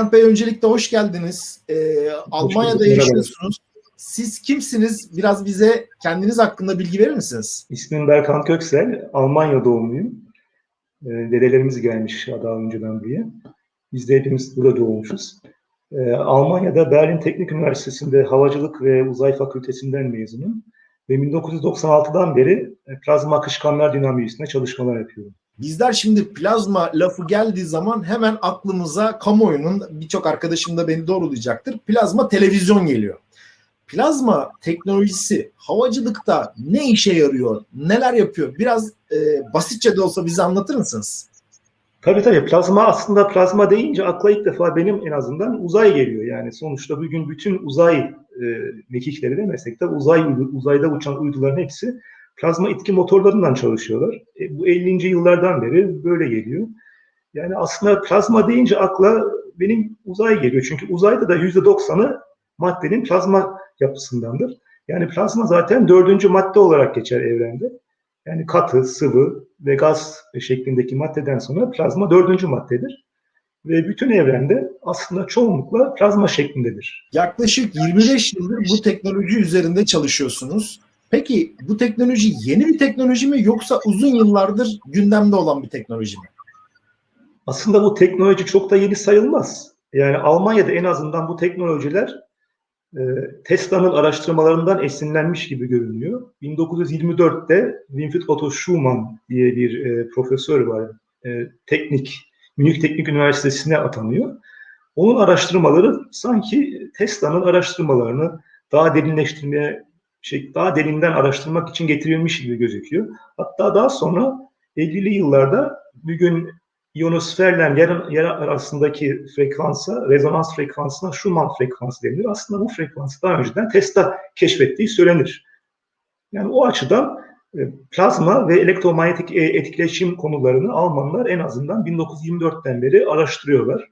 Berkant Bey öncelikle hoş geldiniz. Ee, Almanya'da yaşıyorsunuz. Siz kimsiniz? Biraz bize kendiniz hakkında bilgi verir misiniz? İsmim Berkant Köksel. Almanya doğumluyum. Ee, dedelerimiz gelmiş daha önceden buraya. Biz de hepimiz burada doğmuşuz. Ee, Almanya'da Berlin Teknik Üniversitesi'nde Havacılık ve Uzay Fakültesinden mezunum. Ve 1996'dan beri plazma akışkanlar dinamiği üstüne çalışmalar yapıyorum. Bizler şimdi plazma lafı geldiği zaman hemen aklımıza kamuoyunun birçok arkadaşım da beni doğrulayacaktır. Plazma televizyon geliyor. Plazma teknolojisi havacılıkta ne işe yarıyor? Neler yapıyor? Biraz e, basitçe de olsa bize anlatır mısınız? Tabii tabii. Plazma aslında plazma deyince akla ilk defa benim en azından uzay geliyor. Yani sonuçta bugün bütün uzay e, mekikleri de uzay uzayda uçan uyduların hepsi plazma itki motorlarından çalışıyorlar. E, bu 50. yıllardan beri böyle geliyor. Yani aslında plazma deyince akla benim uzay geliyor. Çünkü uzayda da %90'ı maddenin plazma yapısındandır. Yani plazma zaten dördüncü madde olarak geçer evrende. Yani katı, sıvı ve gaz şeklindeki maddeden sonra plazma dördüncü maddedir. Ve bütün evrende aslında çoğunlukla plazma şeklindedir. Yaklaşık 25 yıldır bu teknoloji üzerinde çalışıyorsunuz. Peki bu teknoloji yeni bir teknoloji mi yoksa uzun yıllardır gündemde olan bir teknoloji mi? Aslında bu teknoloji çok da yeni sayılmaz. Yani Almanya'da en azından bu teknolojiler e, Tesla'nın araştırmalarından esinlenmiş gibi görünüyor. 1924'te Winfried Otto Schumann diye bir e, profesör var. E, teknik, Münih Teknik Üniversitesi'ne atanıyor. Onun araştırmaları sanki Tesla'nın araştırmalarını daha derinleştirmeye şey daha derinden araştırmak için getirilmiş gibi gözüküyor. Hatta daha sonra 50'li yıllarda bugün ionosferle yer, yer arasındaki frekansa, rezonans frekansına Schumann frekansı denilir. Aslında bu frekansı daha önceden Tesla keşfettiği söylenir. Yani o açıdan e, plazma ve elektromanyetik e, etkileşim konularını Almanlar en azından 1924'ten beri araştırıyorlar.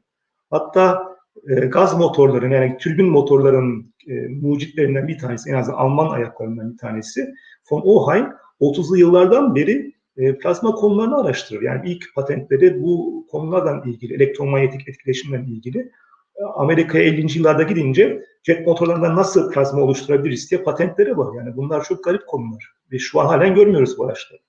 Hatta e, gaz motorlarının yani türbin motorlarının e, mucitlerinden bir tanesi, en azından Alman ayaklarından bir tanesi von Oheim 30'lu yıllardan beri e, plazma konularını araştırır. Yani ilk patentleri bu konulardan ilgili, elektromanyetik etkileşimle ilgili e, Amerika'ya 50. yıllarda gidince jet motorlarından nasıl plazma oluşturabiliriz diye patentleri var. Yani bunlar çok garip konular ve şu an halen görmüyoruz bu araçları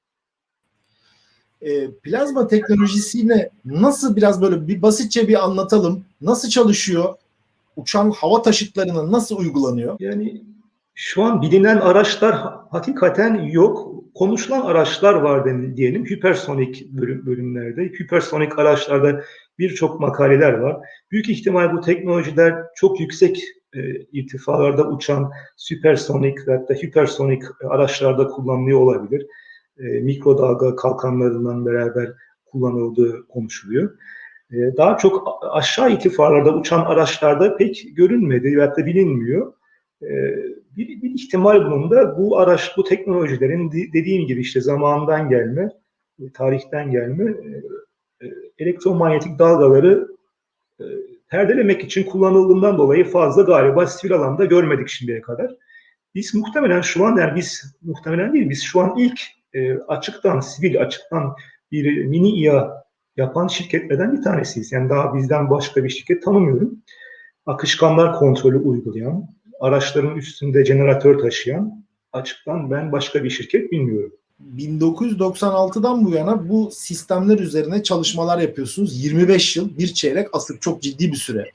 e, plazma teknolojisini nasıl biraz böyle bir basitçe bir anlatalım. Nasıl çalışıyor? Uçan hava taşıtlarına nasıl uygulanıyor? Yani şu an bilinen araçlar hakikaten yok. Konuşulan araçlar var diyelim. Hipersonik bölüm, bölümlerde. Hipersonik araçlarda birçok makaleler var. Büyük ihtimal bu teknolojiler çok yüksek e, irtifalarda uçan süpersonik hatta hipersonik araçlarda kullanılıyor olabilir e, mikrodalga kalkanlarından beraber kullanıldığı konuşuluyor. E, daha çok aşağı irtifalarda uçan araçlarda pek görünmedi veya da bilinmiyor. E, bir, bir ihtimal bunun da bu araç, bu teknolojilerin dediğim gibi işte zamandan gelme, e, tarihten gelme elektromanyetik dalgaları perdelemek için kullanıldığından dolayı fazla galiba sivil alanda görmedik şimdiye kadar. Biz muhtemelen şu an yani biz muhtemelen değil biz şu an ilk e, açıktan, sivil açıktan bir mini İA yapan şirketlerden bir tanesiyiz. Yani daha bizden başka bir şirket tanımıyorum. Akışkanlar kontrolü uygulayan, araçların üstünde jeneratör taşıyan açıktan ben başka bir şirket bilmiyorum. 1996'dan bu yana bu sistemler üzerine çalışmalar yapıyorsunuz. 25 yıl, bir çeyrek asır çok ciddi bir süre.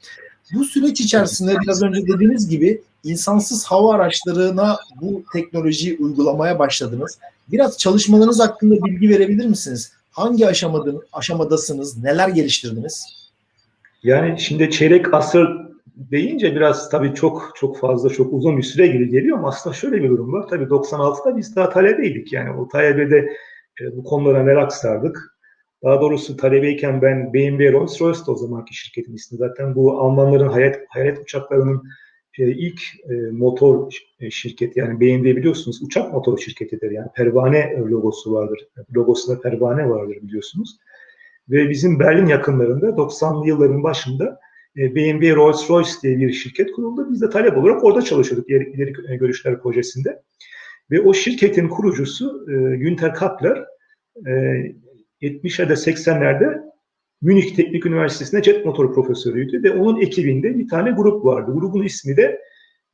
Bu süreç içerisinde biraz önce dediğiniz gibi insansız hava araçlarına bu teknolojiyi uygulamaya başladınız. Biraz çalışmalarınız hakkında bilgi verebilir misiniz? Hangi aşamada, aşamadasınız? Neler geliştirdiniz? Yani şimdi çeyrek asır deyince biraz tabii çok çok fazla çok uzun bir süre gibi geliyor ama aslında şöyle bir durum var. Tabii 96'da biz daha talebeydik yani o talebede e, bu konulara merak sardık. Daha doğrusu talebeyken ben BMW Rolls Royce'da o zamanki şirketin ismi. Zaten bu Almanların hayat, hayat uçaklarının e, ilk e, motor e, şirketi yani BMW biliyorsunuz uçak motor şirketidir. Yani pervane logosu vardır. Logosunda pervane vardır biliyorsunuz. Ve bizim Berlin yakınlarında 90'lı yılların başında e, BMW Rolls Royce diye bir şirket kuruldu. Biz de talep olarak orada çalışıyorduk ileri, ileri görüşler projesinde. Ve o şirketin kurucusu e, Günter Kapler e, 70'lerde 80'lerde Münih Teknik Üniversitesi'nde jet motoru profesörüydü ve onun ekibinde bir tane grup vardı. Grubun ismi de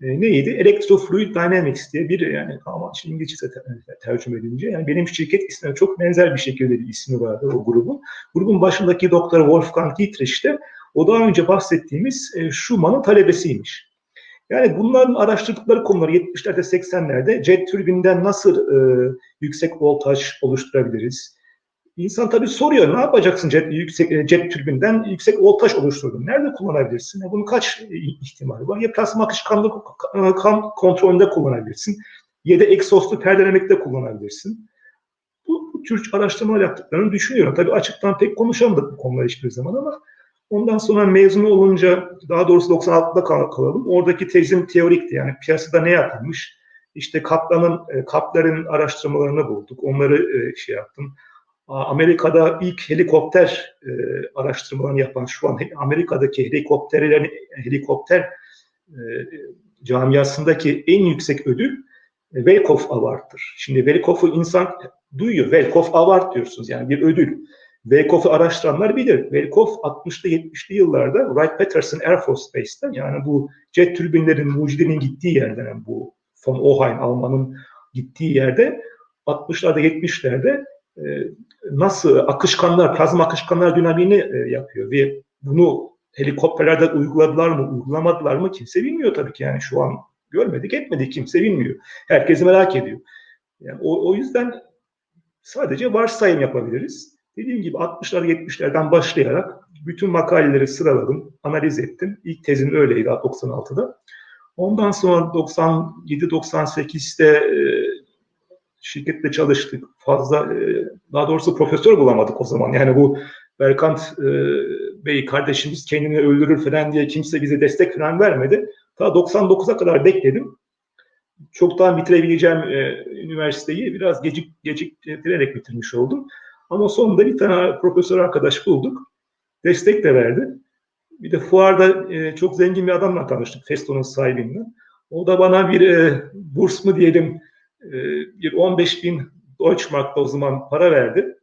e, neydi? Electrofluid Dynamics diye bir yani ama şimdi İngilizce te- tercüme edince yani benim şirket ismine çok benzer bir şekilde bir ismi vardı o grubun. Grubun başındaki doktor Wolfgang Dietrich de o daha önce bahsettiğimiz e, Schumann'ın talebesiymiş. Yani bunların araştırdıkları konuları 70'lerde 80'lerde jet türbinden nasıl e, yüksek voltaj oluşturabiliriz? İnsan tabii soruyor ne yapacaksın jet, yüksek, jet türbinden yüksek voltaj oluşturdun. Nerede kullanabilirsin? E, bunun kaç ihtimali var? Ya plasma akışkanlık e, kan kontrolünde kullanabilirsin. Ya da egzozlu perdelemekte kullanabilirsin. Bu, bu tür araştırmalar yaptıklarını düşünüyorum. Tabii açıktan pek konuşamadık bu konuları hiçbir zaman ama ondan sonra mezun olunca daha doğrusu 96'da kal- kalalım. Oradaki tezim teorikti. Yani piyasada ne yapılmış? İşte Kaplan'ın, e, Kaplar'ın araştırmalarını bulduk. Onları e, şey yaptım. Amerika'da ilk helikopter e, araştırmalarını yapan şu an Amerika'daki helikopterlerin helikopter e, camiasındaki en yüksek ödül e, Welkoff Award'tır. Şimdi Welkoff'u insan duyuyor. Welkoff Award diyorsunuz yani bir ödül. Welkoff'u araştıranlar bilir. Welkoff 60'lı 70'li yıllarda Wright-Patterson Air Force Base'ten yani bu jet türbinlerin mucidenin gittiği yerden yani bu von Ohain Alman'ın gittiği yerde 60'larda 70'lerde e, nasıl akışkanlar, plazma akışkanlar dinamiğini e, yapıyor ve bunu helikopterlerde uyguladılar mı, uygulamadılar mı kimse bilmiyor tabii ki yani şu an görmedik, etmedik kimse bilmiyor. Herkes merak ediyor. Yani o, o yüzden sadece varsayım yapabiliriz. Dediğim gibi 60'lar 70'lerden başlayarak bütün makaleleri sıraladım, analiz ettim. İlk tezim öyleydi 96'da. Ondan sonra 97-98'de e, şirkette çalıştık. Fazla e, daha doğrusu profesör bulamadık o zaman. Yani bu Berkant e, Bey kardeşimiz kendini öldürür falan diye kimse bize destek falan vermedi. Ta 99'a kadar bekledim. Çoktan bitirebileceğim e, üniversiteyi biraz gecik geciktirerek bitirmiş oldum. Ama sonunda bir tane profesör arkadaş bulduk. Destek de verdi. Bir de fuarda çok zengin bir adamla tanıştık. Festo'nun sahibinden. O da bana bir burs mu diyelim e, bir 15 bin Deutschmark'ta o zaman para verdi.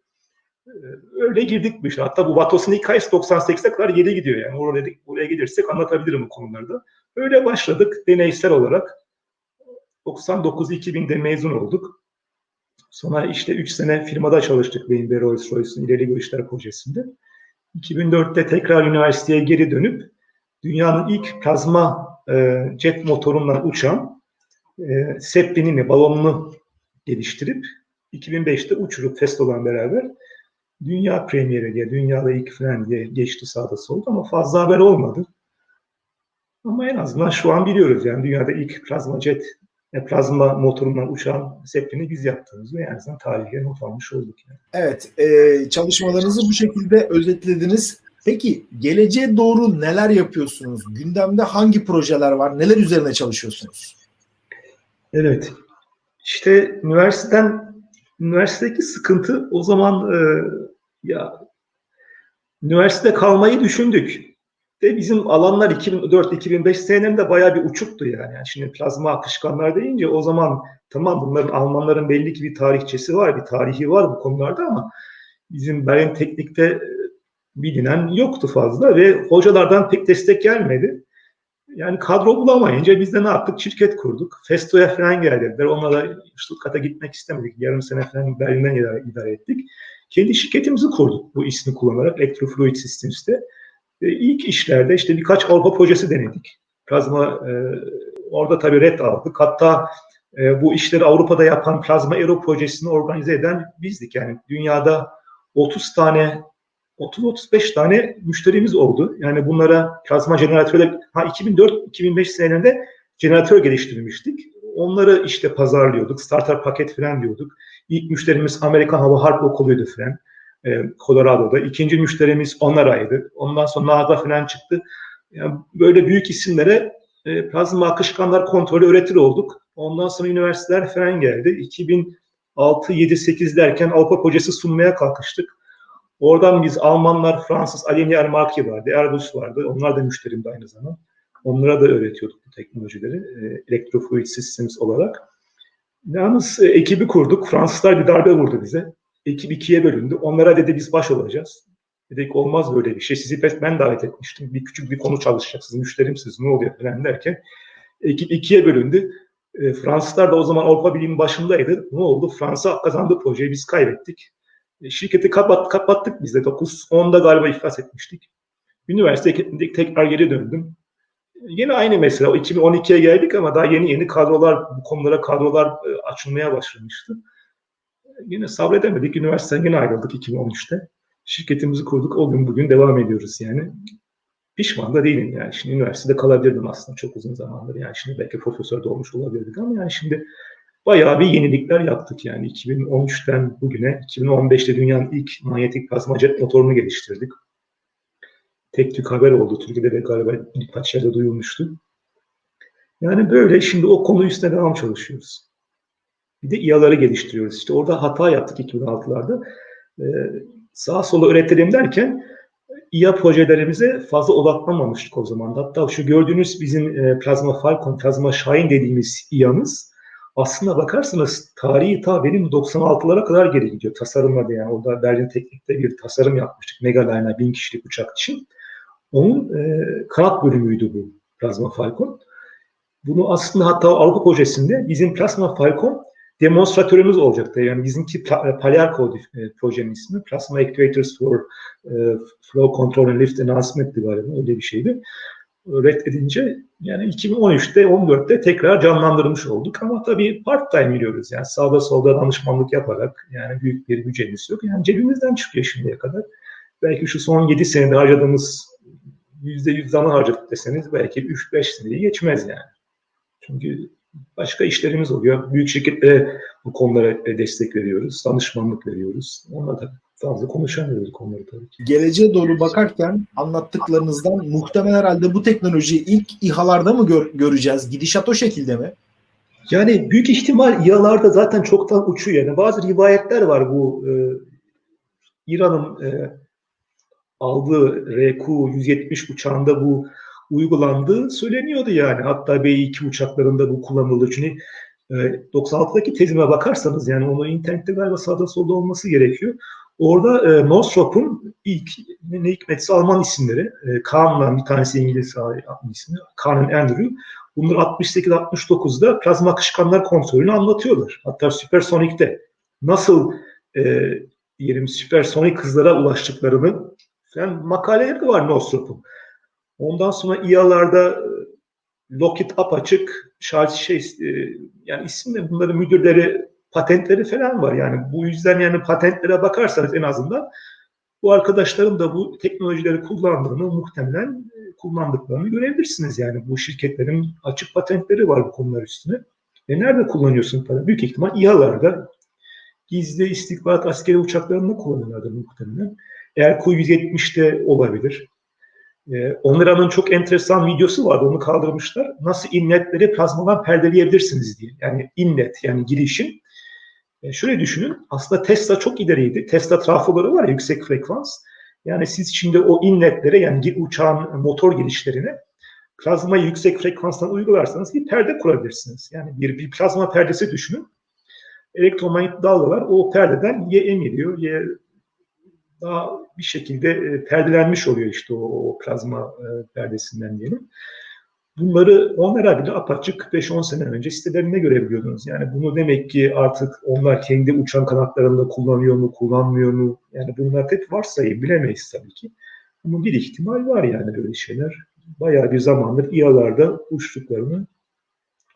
E, öyle girdik bu işe. Hatta bu Vatos'un hikayesi 98'e kadar geri gidiyor yani. Oraya, oraya gelirsek anlatabilirim bu konularda. Öyle başladık deneysel olarak. 99-2000'de mezun olduk. Sonra işte 3 sene firmada çalıştık benim ve Rolls-Royce'un ileri görüşler projesinde. 2004'te tekrar üniversiteye geri dönüp dünyanın ilk plazma e, jet motorundan uçan e, Zeppelin'i, balonunu geliştirip 2005'te uçurup Festo'dan beraber dünya premieri diye, dünyada ilk falan diye geçti sağda solda ama fazla haber olmadı. Ama en azından şu an biliyoruz yani dünyada ilk plazma jet, e, plazma motorundan uçan Zeppelin'i biz yaptığımızı en azından tarihe not almış olduk. Yani. Evet, e, çalışmalarınızı bu şekilde özetlediniz. Peki geleceğe doğru neler yapıyorsunuz? Gündemde hangi projeler var? Neler üzerine çalışıyorsunuz? Evet. İşte üniversiteden üniversitedeki sıkıntı o zaman e, ya üniversitede kalmayı düşündük. De bizim alanlar 2004-2005 senelerinde bayağı bir uçuktu yani. yani. Şimdi plazma akışkanlar deyince o zaman tamam bunların Almanların belli ki bir tarihçesi var, bir tarihi var bu konularda ama bizim Berlin Teknik'te bilinen yoktu fazla ve hocalardan pek destek gelmedi. Yani kadro bulamayınca biz de ne yaptık? Şirket kurduk. Festo'ya falan geldiler. Onlara Stuttgart'a gitmek istemedik. Yarım sene falan Berlin'den idare, idare ettik. Kendi şirketimizi kurduk bu ismi kullanarak Electrofluid Systems'te. E, ilk işlerde işte birkaç Avrupa projesi denedik. Plazma e, orada tabii red aldık. Hatta e, bu işleri Avrupa'da yapan Plazma Aero projesini organize eden bizdik. Yani dünyada 30 tane 30-35 tane müşterimiz oldu. Yani bunlara plazma jeneratörler, ha 2004-2005 senelerinde jeneratör geliştirmiştik. Onları işte pazarlıyorduk, starter paket falan diyorduk. İlk müşterimiz Amerikan Hava Harp Okulu'ydu falan, e, Colorado'da. İkinci müşterimiz Onara'ydı. Ondan sonra NASA falan çıktı. Yani böyle büyük isimlere e, plazma akışkanlar kontrolü öğretir olduk. Ondan sonra üniversiteler falan geldi. 2006, 7, 8 derken Avrupa projesi sunmaya kalkıştık. Oradan biz Almanlar, Fransız, Alenia Marki vardı, Airbus vardı. Onlar da müşterimdi aynı zaman. Onlara da öğretiyorduk bu teknolojileri e, Electrofluid Systems olarak. Yalnız e, ekibi kurduk. Fransızlar bir darbe vurdu bize. Ekip ikiye bölündü. Onlara dedi biz baş olacağız. Dedik olmaz böyle bir şey. Sizi ben davet etmiştim. Bir küçük bir konu çalışacaksınız. Müşterimsiniz. Ne oluyor falan derken ekip ikiye bölündü. E, Fransızlar da o zaman Avrupa Birliği'nin başındaydı. Ne oldu? Fransa kazandı projeyi. Biz kaybettik. E, şirketi kapat, kapattık biz de. 9-10'da galiba iflas etmiştik. Üniversiteye tekrar geri döndüm. Yine aynı mesele. O 2012'ye geldik ama daha yeni yeni kadrolar, bu konulara kadrolar e, açılmaya başlamıştı. Yine sabredemedik. Üniversiteden yine ayrıldık 2013'te. Şirketimizi kurduk. O gün bugün devam ediyoruz yani. Pişman da değilim yani. Şimdi üniversitede kalabilirdim aslında çok uzun zamandır. Yani şimdi belki profesör de olmuş olabilirdik ama yani şimdi bayağı bir yenilikler yaptık yani. 2013'ten bugüne, 2015'te dünyanın ilk manyetik plazma jet motorunu geliştirdik. Tek tük haber oldu. Türkiye'de de galiba birkaç yerde duyulmuştu. Yani böyle şimdi o konu üstüne devam çalışıyoruz. Bir de İA'ları geliştiriyoruz. İşte orada hata yaptık 2006'larda. Ee, sağa sola üretelim derken İA projelerimize fazla odaklamamıştık o zaman. Hatta şu gördüğünüz bizim e, Plazma Falcon, Plazma Şahin dediğimiz İA'mız aslında bakarsanız tarihi ta benim 96'lara kadar geri gidiyor tasarımlarda yani. Orada Berlin Teknik'te bir tasarım yapmıştık. Megaliner bin kişilik uçak için. Onun e, kanat bölümüydü bu Plazma Falcon. Bunu aslında hatta Avrupa projesinde bizim Plasma Falcon demonstratörümüz olacaktı. Yani bizimki Palyarco e, projenin ismi. Plasma Actuators for e, Flow Control and Lift Enhancement'ti galiba. Öyle bir şeydi. Reddedince yani 2013'te 14'te tekrar canlandırmış olduk. Ama tabii part time biliyoruz. Yani sağda solda danışmanlık yaparak yani büyük bir bütçemiz yok. Yani cebimizden çıkıyor şimdiye kadar. Belki şu son 7 senede harcadığımız %100 zaman harcadık deseniz belki 3-5 seneyi geçmez yani. Çünkü başka işlerimiz oluyor. Büyük şirketlere bu konulara destek veriyoruz, danışmanlık veriyoruz. Onunla da fazla konuşamıyoruz konuları tabii ki. Geleceğe doğru bakarken anlattıklarınızdan muhtemelen herhalde bu teknolojiyi ilk İHA'larda mı gör, göreceğiz? Gidişat o şekilde mi? Yani büyük ihtimal İHA'larda zaten çoktan uçuyor. Yani bazı rivayetler var bu e, İran'ın e, aldığı RQ-170 uçağında bu uygulandığı söyleniyordu yani. Hatta B-2 uçaklarında bu kullanıldı. Çünkü e, 96'daki tezime bakarsanız yani onu internette galiba sağda solda olması gerekiyor. Orada e, Northrop'un ilk ne hikmetse Alman isimleri. E, Kahn'la bir tanesi İngiliz ismi. Kahn Andrew. Bunlar 68-69'da plazma akışkanlar kontrolünü anlatıyorlar. Hatta Supersonic'te nasıl e, diyelim süpersonik hızlara ulaştıklarını yani makaleleri var Northrop'un. Ondan sonra İA'larda e, Lockheed apaçık, Charles şey, yani isimle bunların müdürleri, patentleri falan var. Yani bu yüzden yani patentlere bakarsanız en azından bu arkadaşların da bu teknolojileri kullandığını muhtemelen e, kullandıklarını görebilirsiniz. Yani bu şirketlerin açık patentleri var bu konular üstüne. E nerede kullanıyorsun para? Büyük ihtimal İHA'larda gizli istihbarat askeri uçaklarında kullanıyorlardır muhtemelen. Eğer Ku-170'de olabilir. E, Onura'nın çok enteresan videosu vardı. Onu kaldırmışlar. Nasıl inletleri plazmadan perdeleyebilirsiniz diye. Yani inlet yani girişim. E, şöyle düşünün. Aslında Tesla çok ileriydi. Tesla trafoları var ya yüksek frekans. Yani siz şimdi o inletlere yani uçağın motor girişlerine plazmayı yüksek frekanstan uygularsanız bir perde kurabilirsiniz. Yani bir, bir plazma perdesi düşünün. Elektromanyetik dalgalar o perdeden ya emiliyor ya daha bir şekilde e, perdelenmiş oluyor işte o, o plazma e, perdesinden diyelim. Bunları onlara bile apaçık 5-10 sene önce sitelerinde görebiliyordunuz. Yani bunu demek ki artık onlar kendi uçan kanatlarında kullanıyor mu, kullanmıyor mu? Yani bunlar hep varsayım, bilemeyiz tabii ki. Ama bir ihtimal var yani böyle şeyler. Bayağı bir zamandır İHA'larda uçtuklarını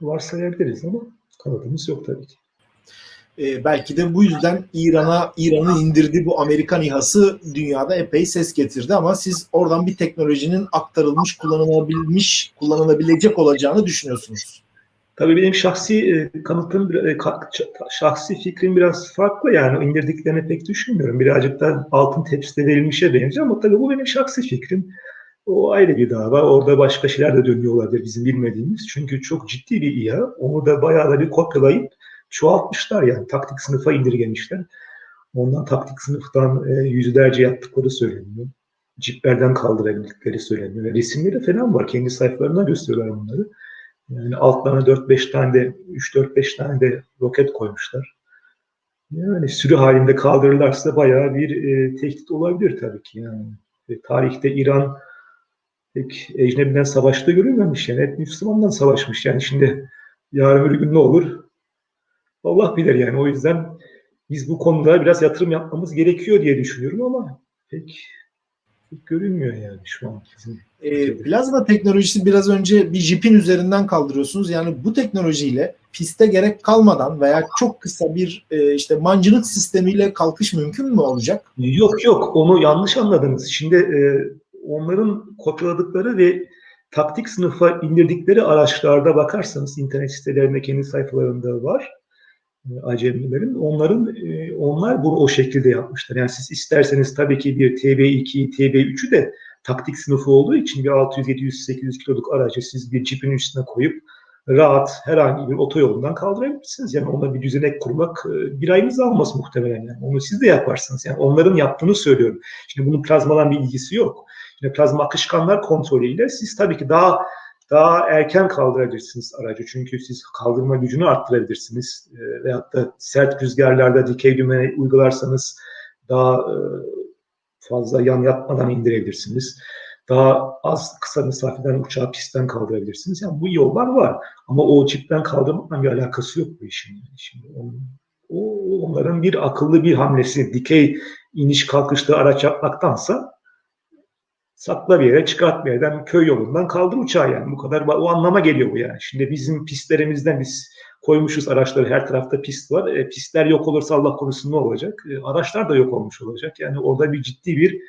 varsayabiliriz ama kanıtımız yok tabii ki. E, belki de bu yüzden İran'a İran'ın indirdiği bu Amerikan İHA'sı dünyada epey ses getirdi ama siz oradan bir teknolojinin aktarılmış, kullanılabilmiş, kullanılabilecek olacağını düşünüyorsunuz. Tabii benim şahsi e, kanıtım, e, şahsi fikrim biraz farklı yani indirdiklerini pek düşünmüyorum. Birazcık da altın tepside verilmişe benziyor ama tabii bu benim şahsi fikrim. O ayrı bir dava. Orada başka şeyler de dönüyor olabilir bizim bilmediğimiz. Çünkü çok ciddi bir İHA. Onu da bayağı da bir kopyalayıp çoğaltmışlar yani taktik sınıfa indirgemişler. Ondan taktik sınıftan e, yüzlerce yaptıkları söyleniyor. Ciplerden kaldırabildikleri söyleniyor. Resimleri falan var. Kendi sayfalarına gösteriyorlar bunları. Yani altlarına 4-5 tane de 3-4-5 tane de roket koymuşlar. Yani sürü halinde kaldırırlarsa bayağı bir e, tehdit olabilir tabii ki yani. E, tarihte İran pek ecnebiden savaşta görülmemiş yani hep Müslümandan savaşmış yani şimdi yarın bir gün ne olur Allah bilir yani o yüzden biz bu konuda biraz yatırım yapmamız gerekiyor diye düşünüyorum ama pek, pek görünmüyor yani şu an bizim E, plazma teknolojisi biraz önce bir jipin üzerinden kaldırıyorsunuz. Yani bu teknolojiyle piste gerek kalmadan veya çok kısa bir e, işte mancınık sistemiyle kalkış mümkün mü olacak? Yok yok onu yanlış anladınız. Şimdi e, onların kopyaladıkları ve taktik sınıfa indirdikleri araçlarda bakarsanız internet sitelerinde kendi sayfalarında var acemilerin. Onların e, onlar bunu o şekilde yapmışlar. Yani siz isterseniz tabii ki bir TB2, TB3'ü de taktik sınıfı olduğu için bir 600, 700, 800 kiloluk aracı siz bir cipin üstüne koyup rahat herhangi bir otoyolundan kaldırabilirsiniz. Yani ona bir düzenek kurmak e, bir ayınız almaz muhtemelen. Yani. Onu siz de yaparsınız. Yani onların yaptığını söylüyorum. Şimdi bunun plazmadan bir ilgisi yok. Şimdi plazma akışkanlar kontrolüyle siz tabii ki daha daha erken kaldırabilirsiniz aracı. Çünkü siz kaldırma gücünü arttırabilirsiniz. E, veyahut da sert rüzgarlarda dikey düğme uygularsanız daha e, fazla yan yatmadan indirebilirsiniz. Daha az kısa mesafeden uçağı pistten kaldırabilirsiniz. Yani bu yollar var. Ama o çipten kaldırmakla bir alakası yok bu işin. Yani şimdi onun, o onların bir akıllı bir hamlesi. Dikey iniş kalkışlı araç yapmaktansa sakla bir yere çıkart bir yerden köy yolundan kaldır uçağı yani bu kadar o anlama geliyor bu yani. Şimdi bizim pistlerimizden biz koymuşuz araçları her tarafta pist var. E, pistler yok olursa Allah korusun ne olacak? E, araçlar da yok olmuş olacak. Yani orada bir ciddi bir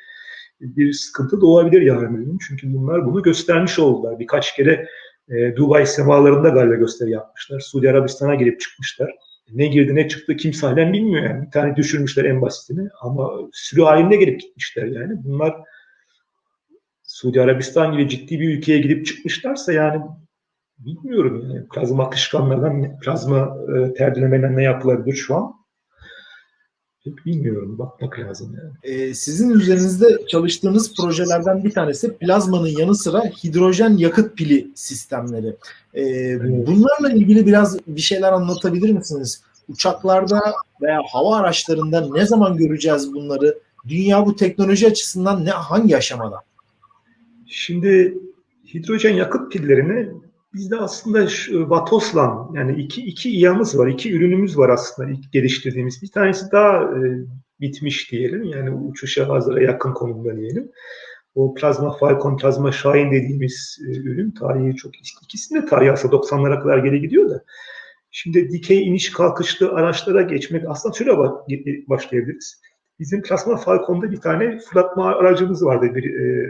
bir sıkıntı doğabilir yarın gün. Çünkü bunlar bunu göstermiş oldular. Birkaç kere e, Dubai semalarında galiba gösteri yapmışlar. Suudi Arabistan'a girip çıkmışlar. Ne girdi ne çıktı kimse halen bilmiyor yani. Bir tane düşürmüşler en basitini ama sürü halinde gelip gitmişler yani. Bunlar Suudi Arabistan gibi ciddi bir ülkeye gidip çıkmışlarsa yani bilmiyorum yani plazma akışkanlardan plazma e, terdilemeyle ne yapılabilir şu an pek bilmiyorum bakmak lazım yani. Ee, sizin üzerinizde çalıştığınız projelerden bir tanesi plazmanın yanı sıra hidrojen yakıt pili sistemleri. Ee, bunlarla ilgili biraz bir şeyler anlatabilir misiniz? Uçaklarda veya hava araçlarında ne zaman göreceğiz bunları? Dünya bu teknoloji açısından ne hangi aşamada? Şimdi hidrojen yakıt pillerini bizde aslında şu, Vatoslan yani iki, iki İYA'mız var, iki ürünümüz var aslında ilk geliştirdiğimiz. Bir tanesi daha e, bitmiş diyelim yani uçuşa hazıra yakın konumda diyelim. O Plazma Falcon, Plazma Şahin dediğimiz e, ürün tarihi çok ikisinin de tarihi aslında 90'lara kadar geri gidiyor da. Şimdi dikey iniş kalkışlı araçlara geçmek aslında şöyle başlayabiliriz. Bizim Plazma Falcon'da bir tane fırlatma aracımız vardı. Bir e,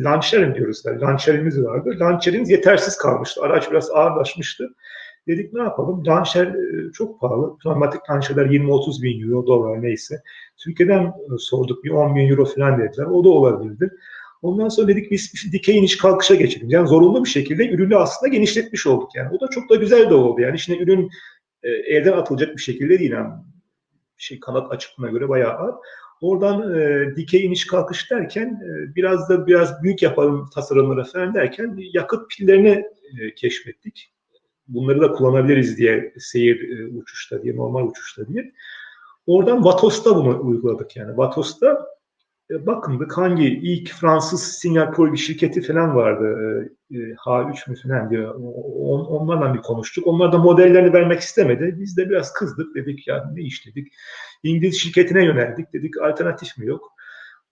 Launcher'in diyoruz. Yani launcher'imiz vardı. Launcher'imiz yetersiz kalmıştı. Araç biraz ağırlaşmıştı. Dedik ne yapalım? Launcher e, çok pahalı. Pneumatik launcher'lar 20-30 bin euro, dolar neyse. Türkiye'den e, sorduk bir 10 bin euro falan dediler. O da olabilirdi. Ondan sonra dedik biz dikey iniş kalkışa geçelim. Yani zorunlu bir şekilde ürünü aslında genişletmiş olduk. Yani o da çok da güzel de oldu. Yani şimdi ürün e, elden atılacak bir şekilde değil. Yani şey kanat açıklığına göre bayağı ağır. Oradan e, dikey iniş kalkış derken e, biraz da biraz büyük yapalım tasarımlara falan derken yakıt pillerini e, keşfettik. Bunları da kullanabiliriz diye seyir e, uçuşta diye, normal uçuşta diye. Oradan Vatos'ta bunu uyguladık yani. Vatos'ta bakındık hangi ilk Fransız sinyal bir şirketi falan vardı. E, H3 mü falan diyor. On, onlarla bir konuştuk. Onlar da modellerini vermek istemedi. Biz de biraz kızdık. Dedik ya ne işledik. İngiliz şirketine yöneldik. Dedik alternatif mi yok?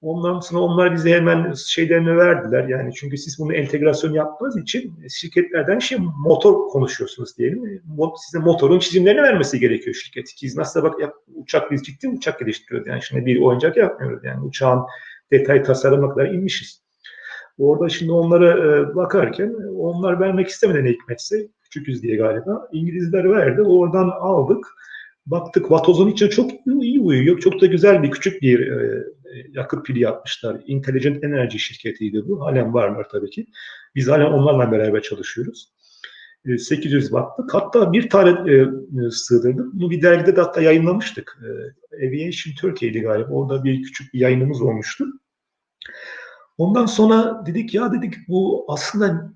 Ondan sonra onlar bize hemen şeylerini verdiler. Yani çünkü siz bunu entegrasyon yaptığınız için şirketlerden şey motor konuşuyorsunuz diyelim. Size motorun çizimlerini vermesi gerekiyor şirket. Biz nasıl bak yap, uçak biz ciddi uçak geliştiriyoruz. Yani şimdi bir oyuncak yapmıyoruz. Yani uçağın detay tasarıma kadar inmişiz. Orada şimdi onlara e, bakarken onlar vermek istemeden hikmetse küçüküz diye galiba. İngilizler verdi. Oradan aldık. Baktık vatozun içine çok iyi uyuyor. Çok da güzel bir küçük bir e, yakıt pili yapmışlar. Intelligent Energy şirketiydi bu. Halen varlar tabii ki. Biz halen onlarla beraber çalışıyoruz. 800 wattlık. Hatta bir tane e, sığdırdık. Bunu bir dergide de hatta yayınlamıştık. E, Aviation Turkey'di galiba. Orada bir küçük bir yayınımız olmuştu. Ondan sonra dedik ya dedik bu aslında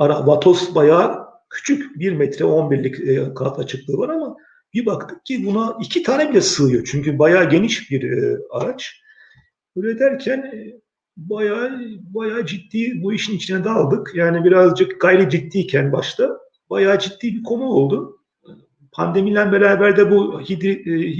Vatos bayağı küçük. 1 metre 11'lik e, kanat açıklığı var ama Bir baktık ki buna iki tane bile sığıyor. Çünkü bayağı geniş bir e, araç. Öyle derken e, bayağı bayağı ciddi bu işin içine daldık. Yani birazcık gayri ciddiyken başta bayağı ciddi bir konu oldu. Pandemiyle beraber de bu hidri, e,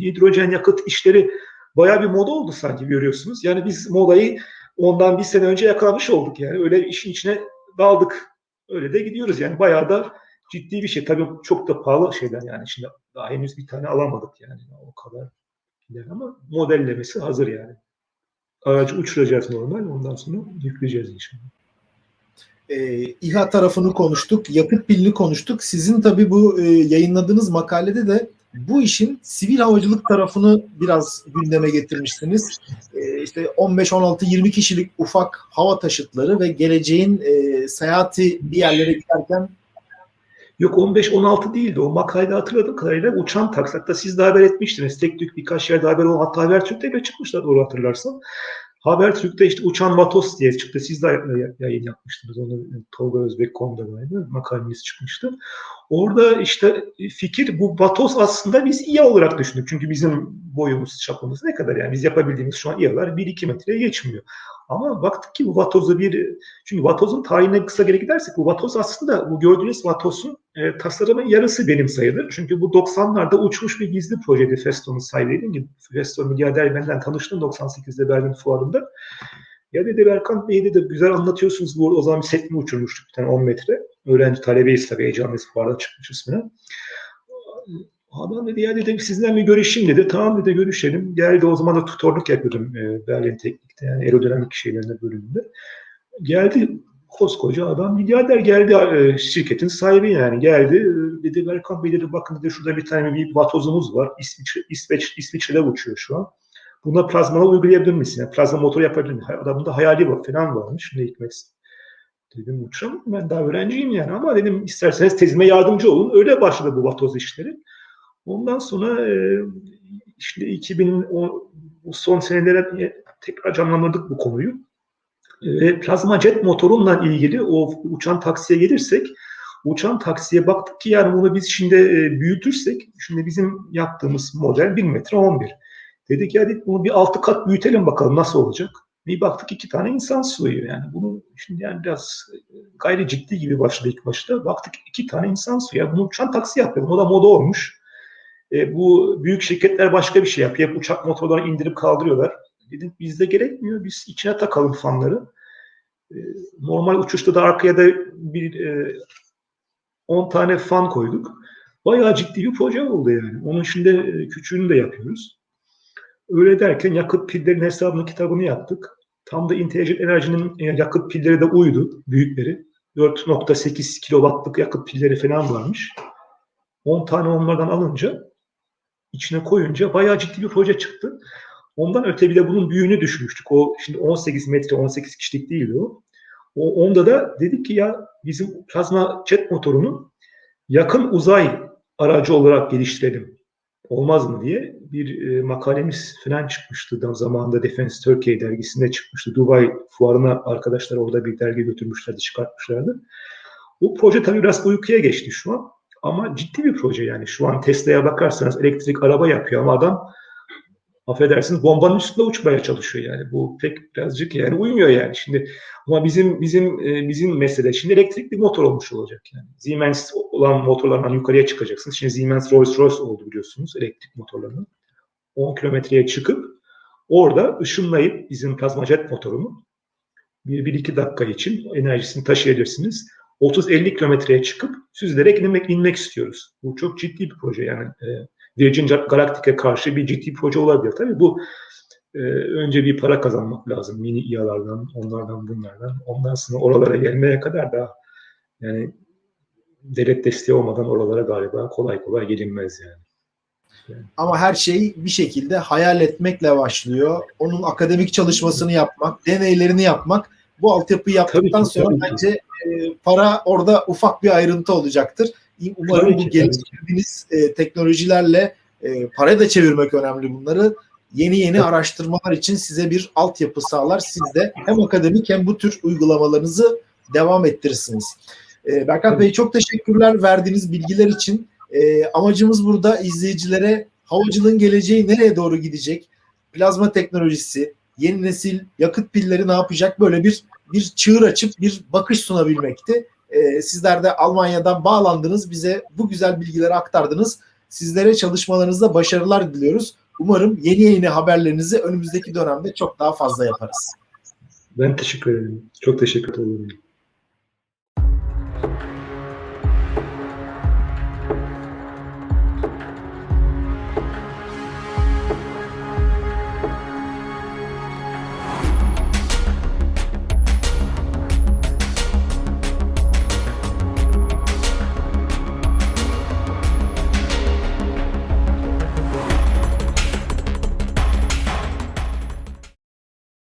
hidrojen yakıt işleri bayağı bir moda oldu sanki görüyorsunuz. Yani biz modayı ondan bir sene önce yakalamış olduk yani. Öyle işin içine daldık. Öyle de gidiyoruz yani bayağı da ciddi bir şey. Tabii çok da pahalı şeyler yani. Şimdi daha henüz bir tane alamadık yani o kadar. Ama modellemesi hazır yani. Aracı uçuracağız normal. Ondan sonra yükleyeceğiz inşallah. E, İHA tarafını konuştuk. Yakıt pilini konuştuk. Sizin tabii bu e, yayınladığınız makalede de bu işin sivil havacılık tarafını biraz gündeme getirmişsiniz. E, işte 15, 16, 20 kişilik ufak hava taşıtları ve geleceğin e, seyahati bir yerlere giderken Yok 15-16 değildi. O makalede hatırladığım kadarıyla uçan taksi. Hatta siz de haber etmiştiniz. Tek tük birkaç yerde haber oldu. Hatta Habertürk'te bile çıkmışlar doğru hatırlarsan. Habertürk'te işte uçan Vatos diye çıktı. Siz de yayın yapmıştınız. Onu Tolga Özbek.com'da galiba makalemiz çıkmıştı. Orada işte fikir bu Vatos aslında biz İHA olarak düşündük. Çünkü bizim boyumuz, çapımız ne kadar yani biz yapabildiğimiz şu an İHA'lar 1-2 metreye geçmiyor. Ama baktık ki bu vatozu bir, çünkü vatozun tarihine kısa geri gidersek bu vatoz aslında bu gördüğünüz vatozun e, tasarımın yarısı benim sayılır. Çünkü bu 90'larda uçmuş bir gizli projeydi Feston'un sahibi. gibi. Feston milyarder benden tanıştım 98'de Berlin fuarında. Ya dedi Berkan Bey dedi güzel anlatıyorsunuz bu o zaman bir set mi uçurmuştuk bir tane 10 metre. Öğrenci talebeyiz tabii heyecanlıyız fuarda çıkmış ismine. Adam dedi ya dedim sizden bir görüşeyim dedi. Tamam dedi görüşelim. Geldi o zaman da tutorluk yapıyordum e, Berlin Teknik'te yani aerodinamik şeylerinde bölümünde. Geldi koskoca adam milyarder geldi e, şirketin sahibi yani geldi e, dedi Berkan Bey dedi bakın dedi şurada bir tane bir vatozumuz var İsviçre, İsveç, İsviçre'de uçuyor şu an. Buna plazmalı uygulayabilir misin? Yani plazma motor yapabilir misin? Adamın da hayali var falan varmış. Ne hikmet. Dedim uçurum ben daha öğrenciyim yani ama dedim isterseniz tezime yardımcı olun. Öyle başladı bu vatoz işleri. Ondan sonra e, işte 2010 son senelere tekrar canlandırdık bu konuyu. E, plazma jet motorunla ilgili o uçan taksiye gelirsek uçan taksiye baktık ki yani bunu biz şimdi e, büyütürsek şimdi bizim yaptığımız model 1 metre 11. Dedik ya dedik bunu bir altı kat büyütelim bakalım nasıl olacak. Bir baktık iki tane insan sığıyor yani. Bunu şimdi yani biraz gayri ciddi gibi başladı ilk başta. Baktık iki tane insan sığıyor. Bunu uçan taksi yapıyor. Bu da moda olmuş. E, bu büyük şirketler başka bir şey yapıyor. Uçak motorlarını indirip kaldırıyorlar. Dedim bizde gerekmiyor. Biz içine takalım fanları. E, normal uçuşta da arkaya da bir e, 10 tane fan koyduk. Bayağı ciddi bir proje oldu yani. Onun şimdi e, küçüğünü de yapıyoruz. Öyle derken yakıt pillerin hesabını kitabını yaptık. Tam da Intelligent Energy'nin e, yakıt pilleri de uydu. Büyükleri. 4.8 kilowattlık yakıt pilleri falan varmış. 10 tane onlardan alınca içine koyunca bayağı ciddi bir proje çıktı. Ondan öte bir de bunun büyüğünü düşmüştük. O şimdi 18 metre, 18 kişilik değildi o. o onda da dedik ki ya bizim plazma jet motorunu yakın uzay aracı olarak geliştirelim. Olmaz mı diye bir e, makalemiz falan çıkmıştı. Da zamanında Defense Turkey dergisinde çıkmıştı. Dubai fuarına arkadaşlar orada bir dergi götürmüşlerdi, çıkartmışlardı. O proje tabii biraz uykuya geçti şu an. Ama ciddi bir proje yani. Şu an Tesla'ya bakarsanız elektrik araba yapıyor ama adam affedersiniz bombanın üstünde uçmaya çalışıyor yani. Bu pek birazcık yani uymuyor yani. Şimdi ama bizim bizim e, bizim mesele şimdi elektrikli motor olmuş olacak yani. Siemens olan motorlardan yukarıya çıkacaksınız. Şimdi Siemens Rolls-Royce oldu biliyorsunuz elektrik motorlarının. 10 kilometreye çıkıp orada ışınlayıp bizim plazmajet motorunu bir, bir iki dakika için enerjisini taşıyabilirsiniz. 30-50 kilometreye çıkıp süzülerek inmek, inmek istiyoruz. Bu çok ciddi bir proje yani. E, Virgin Galactic'e karşı bir ciddi proje olabilir. Tabii bu e, önce bir para kazanmak lazım. Mini İHA'lardan, onlardan, bunlardan. Ondan sonra oralara gelmeye kadar da yani devlet desteği olmadan oralara galiba kolay kolay gelinmez yani. yani. Ama her şey bir şekilde hayal etmekle başlıyor. Onun akademik çalışmasını yapmak, deneylerini yapmak. Bu altyapıyı yaptıktan tabii ki, sonra tabii bence para orada ufak bir ayrıntı olacaktır. Umarım tabii bu geliştirdiğiniz e, teknolojilerle e, para da çevirmek önemli bunları. Yeni yeni araştırmalar için size bir altyapı sağlar. Siz de hem akademik hem bu tür uygulamalarınızı devam ettirirsiniz. E, Berkat Bey çok teşekkürler verdiğiniz bilgiler için. E, amacımız burada izleyicilere havacılığın geleceği nereye doğru gidecek? Plazma teknolojisi, yeni nesil yakıt pilleri ne yapacak? Böyle bir bir çığır açıp bir bakış sunabilmekti. E, sizler de Almanya'dan bağlandınız. Bize bu güzel bilgileri aktardınız. Sizlere çalışmalarınızda başarılar diliyoruz. Umarım yeni yeni haberlerinizi önümüzdeki dönemde çok daha fazla yaparız. Ben teşekkür ederim. Çok teşekkür ederim.